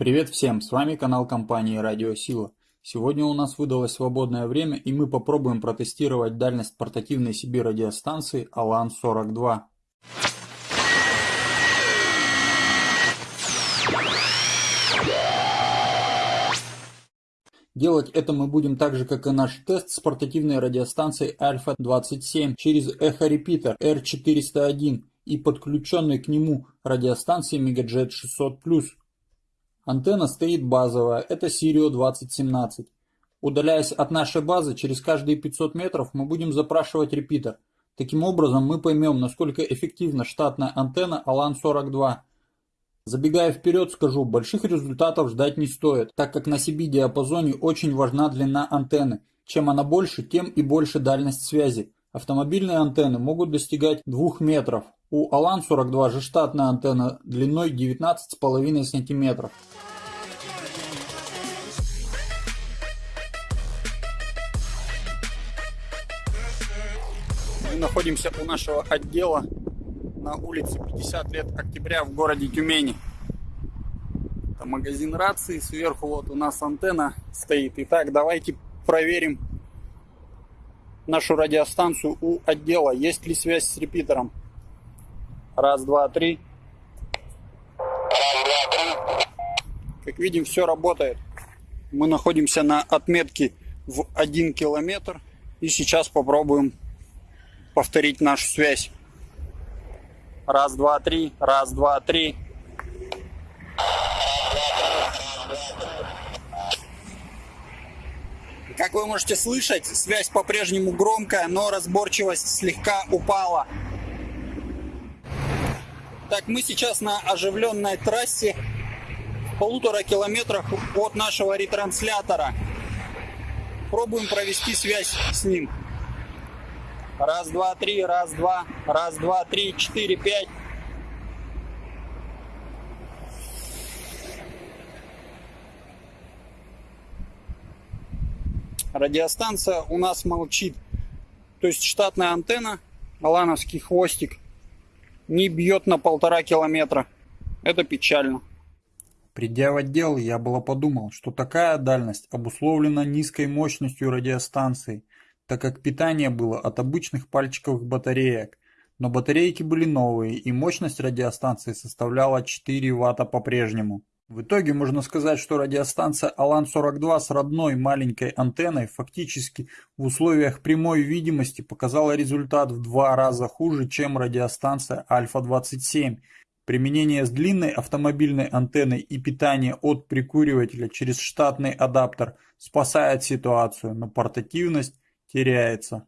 Привет всем, с вами канал компании Радио Сила. Сегодня у нас выдалось свободное время и мы попробуем протестировать дальность портативной себе радиостанции Alan-42. Делать это мы будем так же, как и наш тест с портативной радиостанцией Alpha 27 через эхо-репитер R401 и подключенной к нему радиостанцией Megajet 600+. Антенна стоит базовая, это Sirio 2017. Удаляясь от нашей базы, через каждые 500 метров мы будем запрашивать репитер. Таким образом мы поймем, насколько эффективна штатная антенна ALAN-42. Забегая вперед, скажу, больших результатов ждать не стоит, так как на CB-диапазоне очень важна длина антенны. Чем она больше, тем и больше дальность связи. Автомобильные антенны могут достигать 2 метров. У Alan-42 же штатная антенна длиной 19,5 см. Мы находимся у нашего отдела на улице 50 лет октября в городе Тюмени. Это магазин рации, сверху вот у нас антенна стоит. Итак, давайте проверим нашу радиостанцию у отдела, есть ли связь с репитером. Раз, два, три. Как видим, все работает. Мы находимся на отметке в 1 километр. И сейчас попробуем повторить нашу связь. Раз, два, три. Раз, два, три. Как вы можете слышать, связь по-прежнему громкая, но разборчивость слегка упала. Так, мы сейчас на оживленной трассе в полутора километрах от нашего ретранслятора. Пробуем провести связь с ним. Раз, два, три, раз, два, раз, два, три, четыре, пять. Радиостанция у нас молчит. То есть штатная антенна, алановский хвостик не бьет на полтора километра. Это печально. Придя в отдел, я было подумал, что такая дальность обусловлена низкой мощностью радиостанции, так как питание было от обычных пальчиковых батареек, но батарейки были новые и мощность радиостанции составляла 4 Вт по-прежнему. В итоге можно сказать, что радиостанция Алан-42 с родной маленькой антенной фактически в условиях прямой видимости показала результат в два раза хуже, чем радиостанция Альфа-27. Применение с длинной автомобильной антенной и питание от прикуривателя через штатный адаптер спасает ситуацию, но портативность теряется.